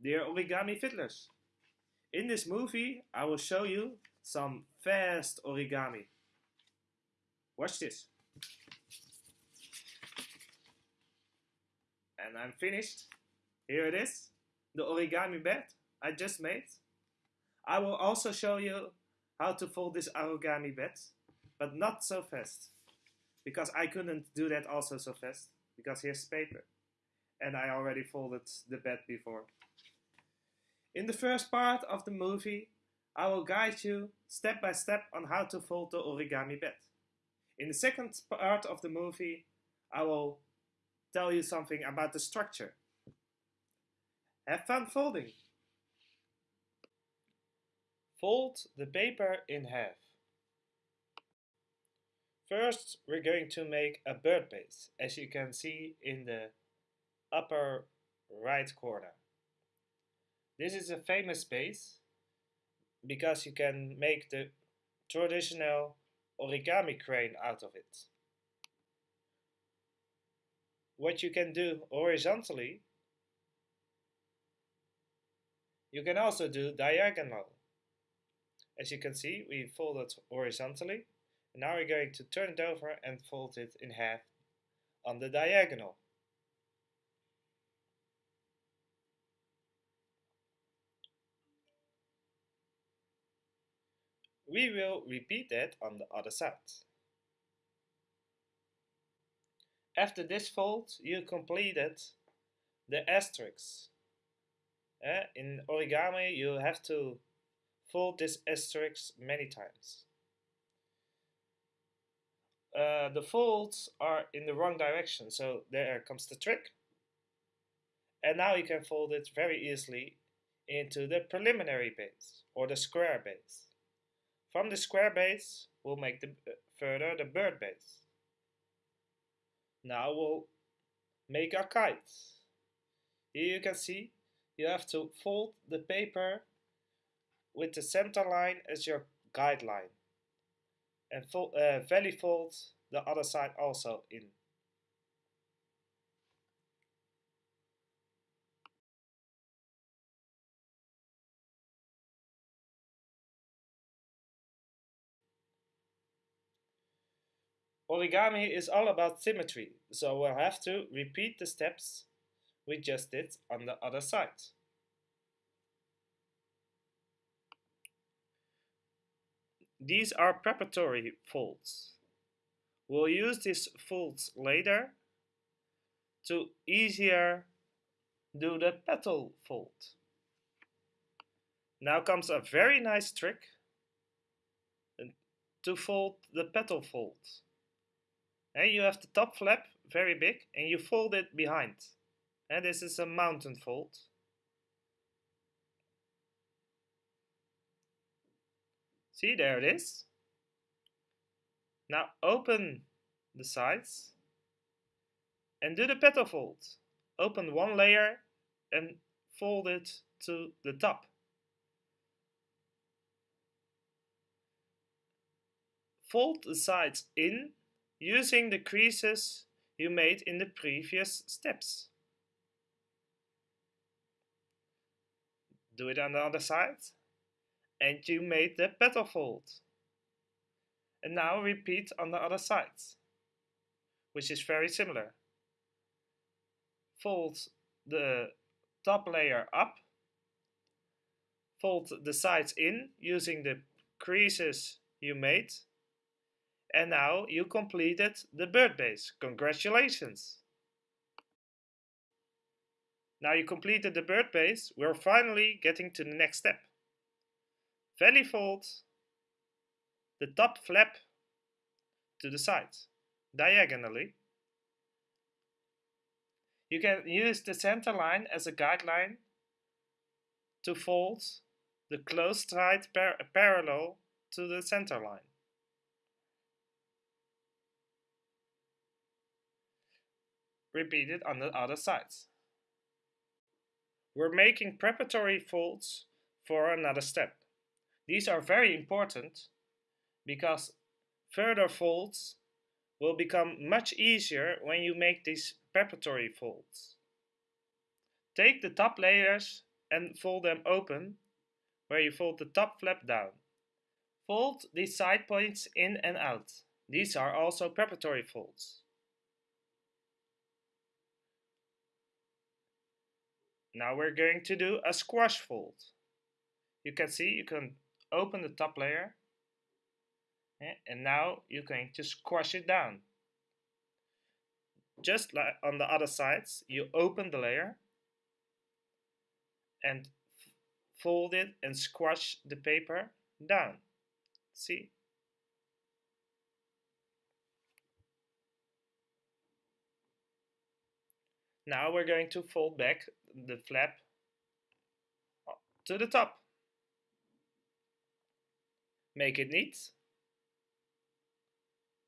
Dear Origami Fiddlers, in this movie I will show you some fast origami. Watch this. And I'm finished. Here it is, the origami bed I just made. I will also show you how to fold this origami bed, but not so fast. Because I couldn't do that also so fast, because here's paper. And I already folded the bed before. In the first part of the movie, I will guide you step by step on how to fold the origami bed. In the second part of the movie, I will tell you something about the structure. Have fun folding! Fold the paper in half. First, we're going to make a bird base, as you can see in the upper right corner. This is a famous base because you can make the traditional origami crane out of it. What you can do horizontally, you can also do diagonal. As you can see, we fold it horizontally. Now we're going to turn it over and fold it in half on the diagonal. We will repeat that on the other side. After this fold, you completed the asterisk. Uh, in origami, you have to fold this asterisk many times. Uh, the folds are in the wrong direction, so there comes the trick. And now you can fold it very easily into the preliminary base or the square base. From the square base, we'll make the uh, further the bird base. Now we'll make our kite. Here you can see you have to fold the paper with the center line as your guideline and fold, uh, valley fold the other side also in. Origami is all about symmetry, so we'll have to repeat the steps we just did on the other side. These are preparatory folds. We'll use these folds later to easier do the petal fold. Now comes a very nice trick to fold the petal fold. And you have the top flap very big and you fold it behind. And this is a mountain fold. See, there it is. Now open the sides and do the petal fold. Open one layer and fold it to the top. Fold the sides in using the creases you made in the previous steps. Do it on the other side and you made the petal fold. And now repeat on the other side, which is very similar. Fold the top layer up, fold the sides in using the creases you made and now you completed the bird base. Congratulations! Now you completed the bird base, we're finally getting to the next step. Valley fold the top flap to the side, diagonally. You can use the center line as a guideline to fold the closed side par parallel to the center line. Repeat it on the other sides. We're making preparatory folds for another step. These are very important because further folds will become much easier when you make these preparatory folds. Take the top layers and fold them open where you fold the top flap down. Fold these side points in and out. These are also preparatory folds. Now we're going to do a squash fold. You can see you can open the top layer eh, and now you're going to squash it down. Just like on the other sides, you open the layer and fold it and squash the paper down. See? Now we're going to fold back the flap to the top. Make it neat.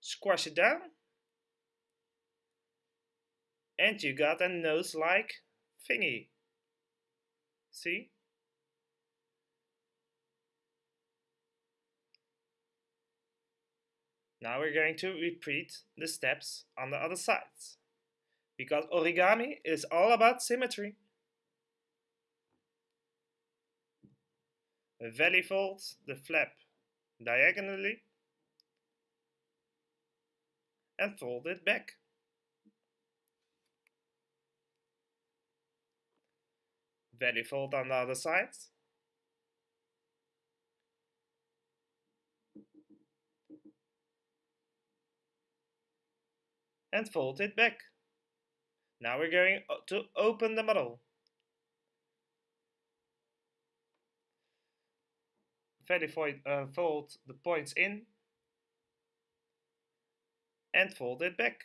Squash it down. And you got a nose-like thingy. See? Now we're going to repeat the steps on the other sides. Because origami is all about symmetry. Valley fold the flap diagonally and fold it back. Valley fold on the other side. And fold it back. Now we're going to open the model. Fold, uh, fold the points in and fold it back.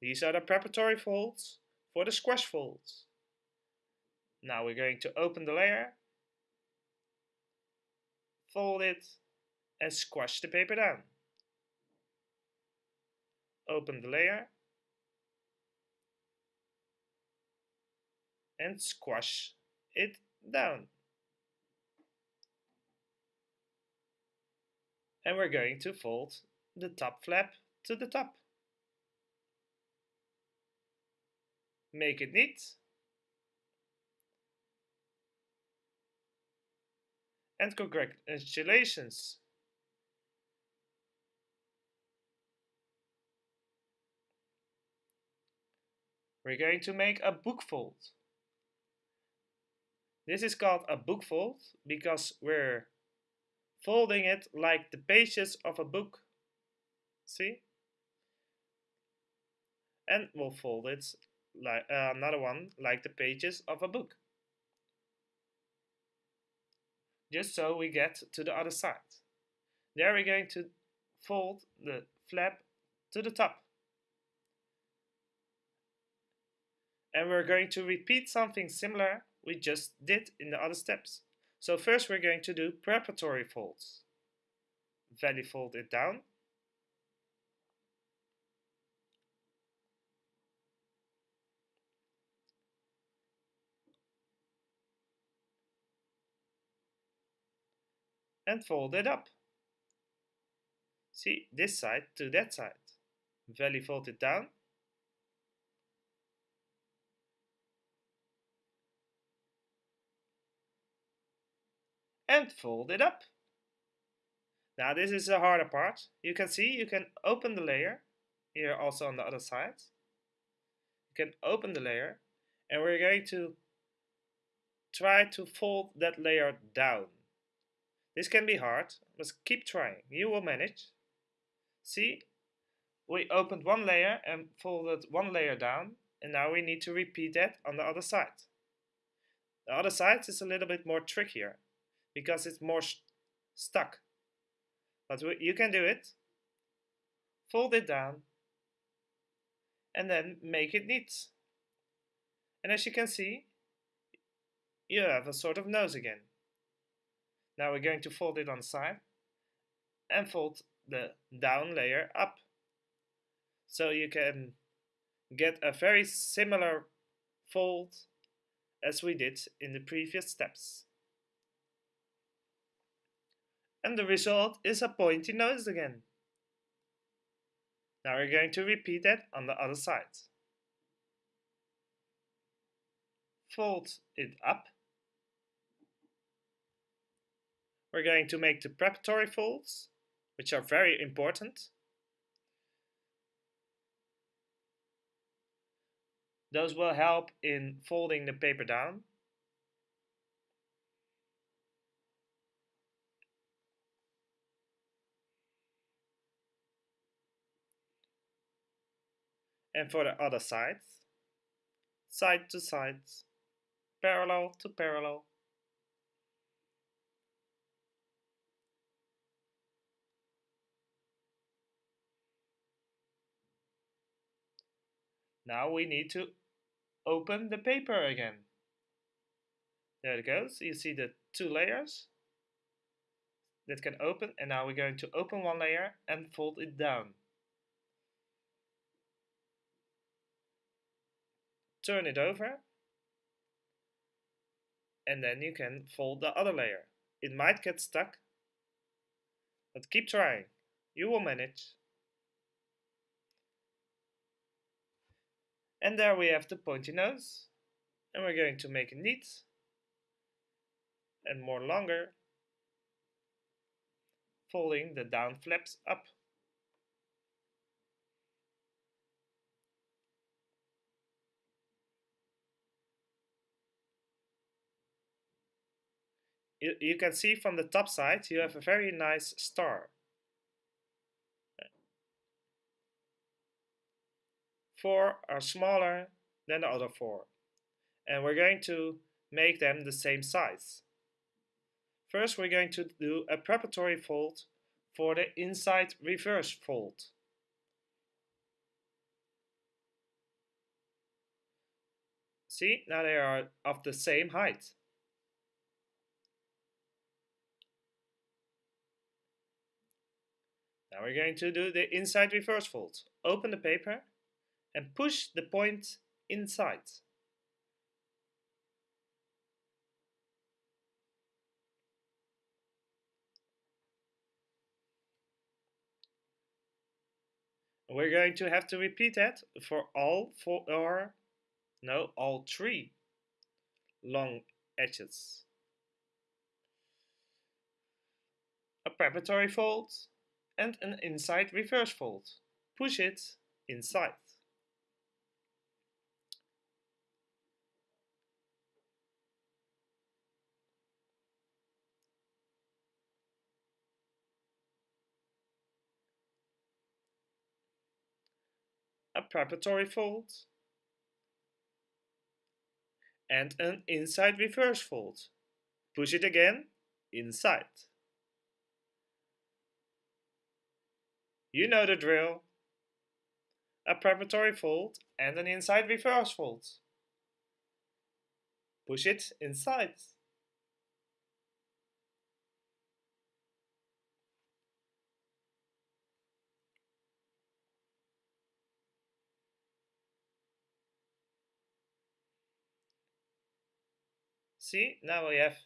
These are the preparatory folds for the squash folds. Now we're going to open the layer, fold it, and squash the paper down. Open the layer, and squash it down. And we're going to fold the top flap to the top. Make it neat. and congratulations. We're going to make a book fold. This is called a book fold because we're folding it like the pages of a book. See? And we'll fold it like uh, another one like the pages of a book just so we get to the other side. There we're going to fold the flap to the top. And we're going to repeat something similar we just did in the other steps. So first we're going to do preparatory folds. Valley fold it down. and fold it up. See, this side to that side. Valley fold it down. And fold it up. Now this is the harder part. You can see you can open the layer here also on the other side. You can open the layer and we're going to try to fold that layer down. This can be hard, but keep trying. You will manage. See, we opened one layer and folded one layer down, and now we need to repeat that on the other side. The other side is a little bit more trickier, because it's more stuck. But you can do it. Fold it down, and then make it neat. And as you can see, you have a sort of nose again. Now we're going to fold it on side and fold the down layer up. So you can get a very similar fold as we did in the previous steps. And the result is a pointy nose again. Now we're going to repeat that on the other side. Fold it up we're going to make the preparatory folds, which are very important. Those will help in folding the paper down. And for the other sides, side to side, parallel to parallel. Now we need to open the paper again. There it goes. You see the two layers that can open and now we're going to open one layer and fold it down. Turn it over and then you can fold the other layer. It might get stuck, but keep trying. You will manage. And there we have the pointy nose. And we're going to make it neat and more longer, folding the down flaps up. You, you can see from the top side you have a very nice star. four are smaller than the other four. And we're going to make them the same size. First we're going to do a preparatory fold for the inside reverse fold. See, now they are of the same height. Now we're going to do the inside reverse fold. Open the paper and push the point inside. We're going to have to repeat that for all four, or no, all three long edges. A preparatory fold and an inside reverse fold. Push it inside. a preparatory fold, and an inside reverse fold. Push it again, inside. You know the drill. A preparatory fold and an inside reverse fold. Push it inside. See, now we have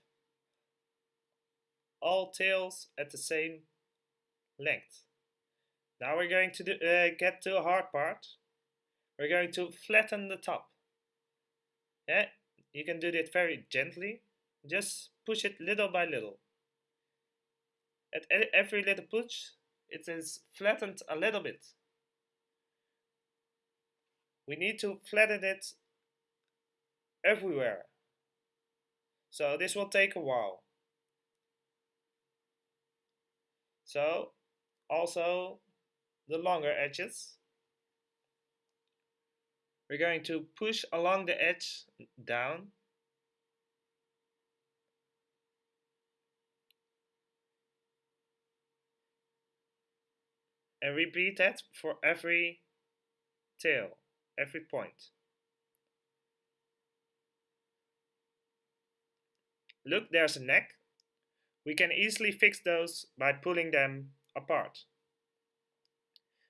all tails at the same length. Now we're going to do, uh, get to the hard part. We're going to flatten the top. Yeah, you can do that very gently. Just push it little by little. At every little push, it is flattened a little bit. We need to flatten it everywhere. So this will take a while. So also the longer edges. We're going to push along the edge down. And repeat that for every tail, every point. Look, there's a neck. We can easily fix those by pulling them apart.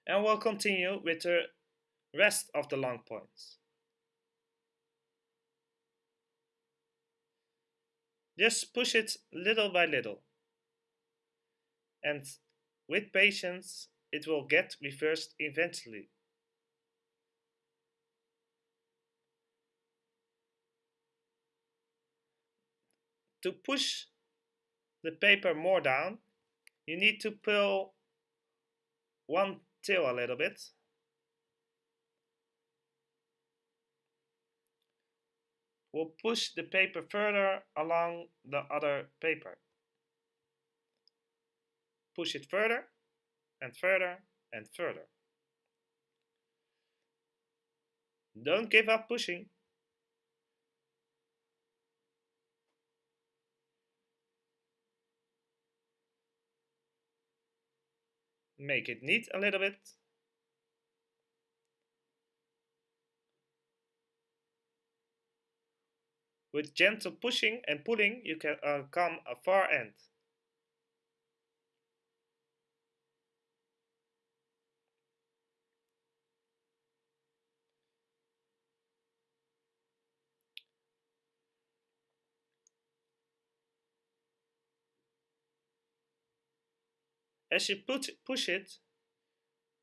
And we'll continue with the rest of the long points. Just push it little by little. And with patience, it will get reversed eventually. to push the paper more down, you need to pull one tail a little bit. We'll push the paper further along the other paper. Push it further and further and further. Don't give up pushing. Make it neat a little bit. With gentle pushing and pulling, you can uh, come a far end. As you put, push it,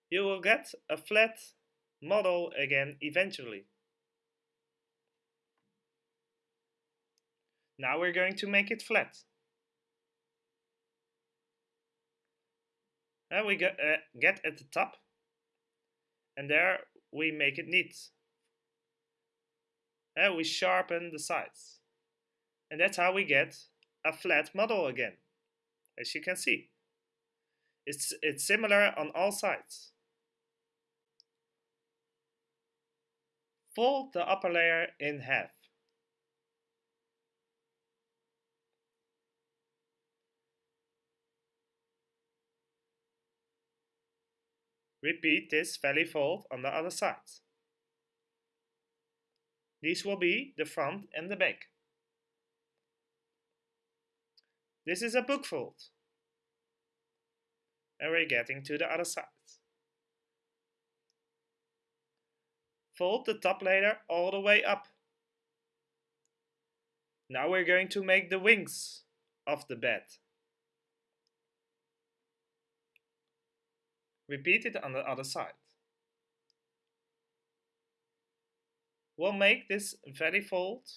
you will get a flat model again eventually. Now we're going to make it flat. And we get, uh, get at the top and there we make it neat. And we sharpen the sides. And that's how we get a flat model again, as you can see. It's, it's similar on all sides. Fold the upper layer in half. Repeat this valley fold on the other side. These will be the front and the back. This is a book fold and we're getting to the other side. Fold the top layer all the way up. Now we're going to make the wings of the bed. Repeat it on the other side. We'll make this very fold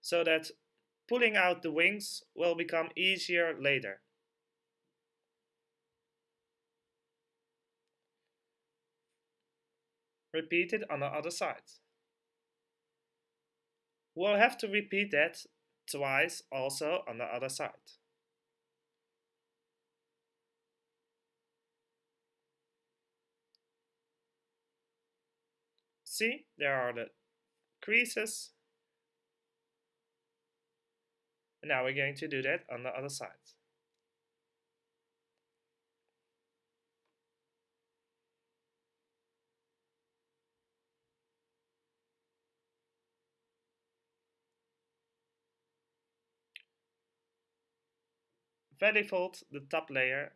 so that pulling out the wings will become easier later. Repeat it on the other side. We'll have to repeat that twice also on the other side. See, there are the creases. Now we're going to do that on the other side. Valley fold the top layer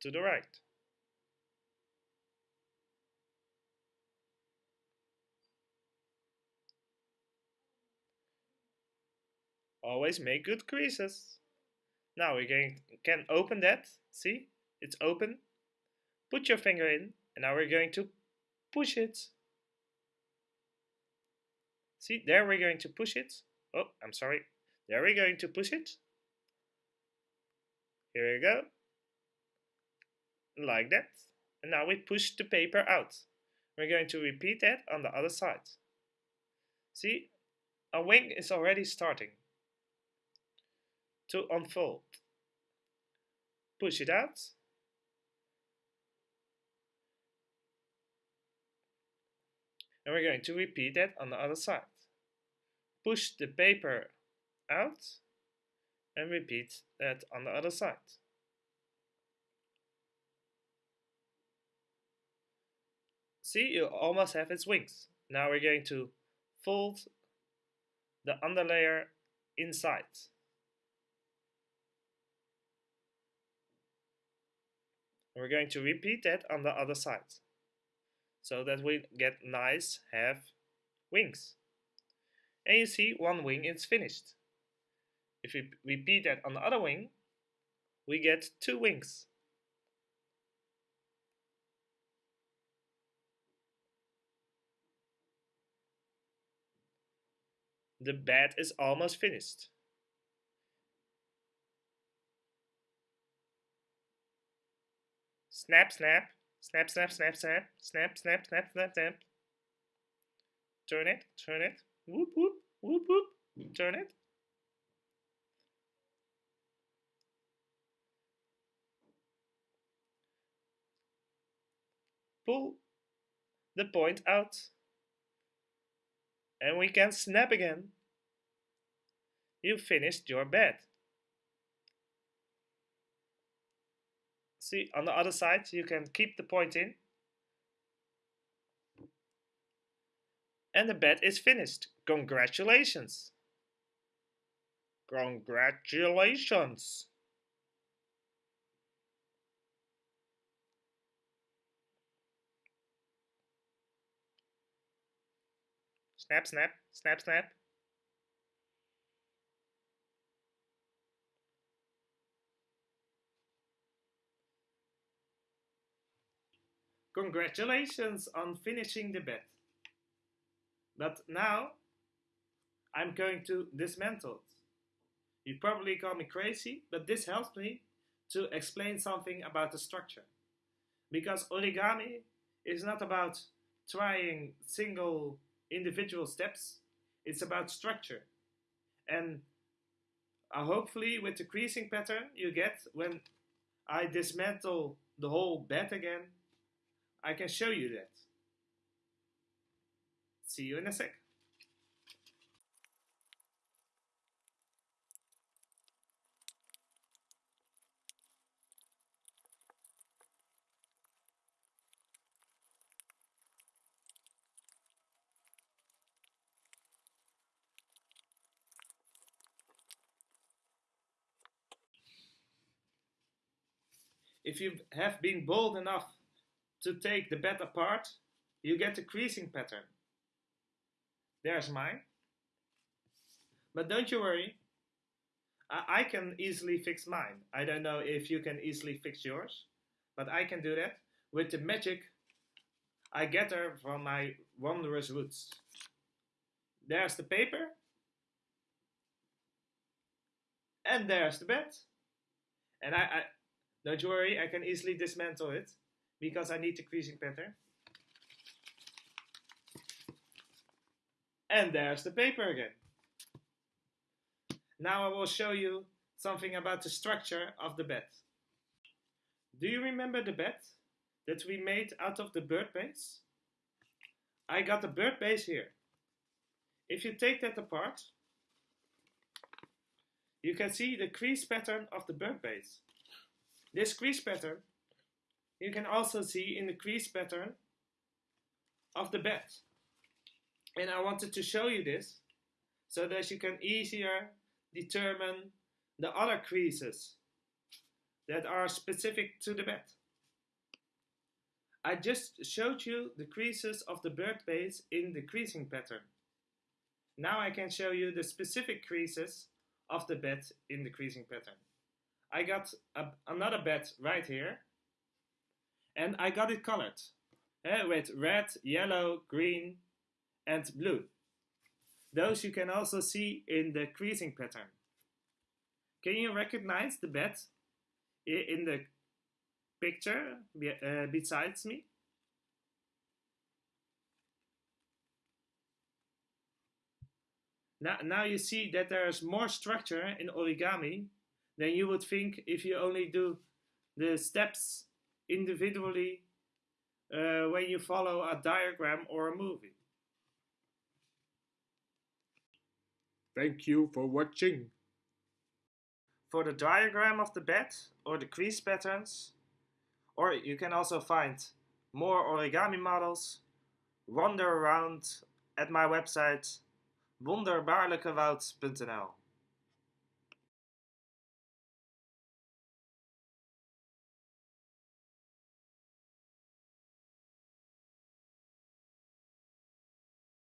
to the right. Always make good creases. Now we going, can open that. See, it's open. Put your finger in and now we're going to push it. See, there we're going to push it. Oh, I'm sorry. There we're going to push it. Here we go. Like that. And now we push the paper out. We're going to repeat that on the other side. See, a wing is already starting to unfold. Push it out. And we're going to repeat that on the other side. Push the paper out and repeat that on the other side. See, you almost have its wings. Now we're going to fold the underlayer inside. we're going to repeat that on the other side so that we get nice have wings. And you see one wing is finished. If we repeat that on the other wing, we get two wings. The bed is almost finished. Snap, snap, snap, snap, snap, snap, snap, snap, snap, snap, snap. Turn it, turn it, whoop, whoop, whoop, whoop, turn it. Pull the point out. And we can snap again. You finished your bed. See, on the other side, you can keep the point in. And the bed is finished. Congratulations! Congratulations! Snap, snap, snap, snap. Congratulations on finishing the bed. But now I'm going to dismantle it. You probably call me crazy, but this helps me to explain something about the structure. Because origami is not about trying single individual steps, it's about structure. And uh, hopefully with the creasing pattern you get when I dismantle the whole bed again, I can show you that. See you in a sec. If you have been bold enough to take the bed apart, you get the creasing pattern. There's mine. But don't you worry, I, I can easily fix mine. I don't know if you can easily fix yours, but I can do that with the magic I gather from my wondrous roots. There's the paper. And there's the bed. And I, I don't you worry, I can easily dismantle it because I need the creasing pattern. And there's the paper again. Now I will show you something about the structure of the bed. Do you remember the bed that we made out of the bird base? I got the bird base here. If you take that apart, you can see the crease pattern of the bird base. This crease pattern you can also see in the crease pattern of the bed. And I wanted to show you this so that you can easier determine the other creases that are specific to the bed. I just showed you the creases of the bird base in the creasing pattern. Now I can show you the specific creases of the bed in the creasing pattern. I got a, another bed right here. And I got it colored uh, with red, yellow, green and blue. Those you can also see in the creasing pattern. Can you recognize the bed in the picture uh, besides me? Now, now you see that there's more structure in origami than you would think if you only do the steps individually uh, when you follow a diagram or a movie. Thank you for watching. For the diagram of the bed or the crease patterns, or you can also find more origami models, wander around at my website wonderbaarlijkewoud.nl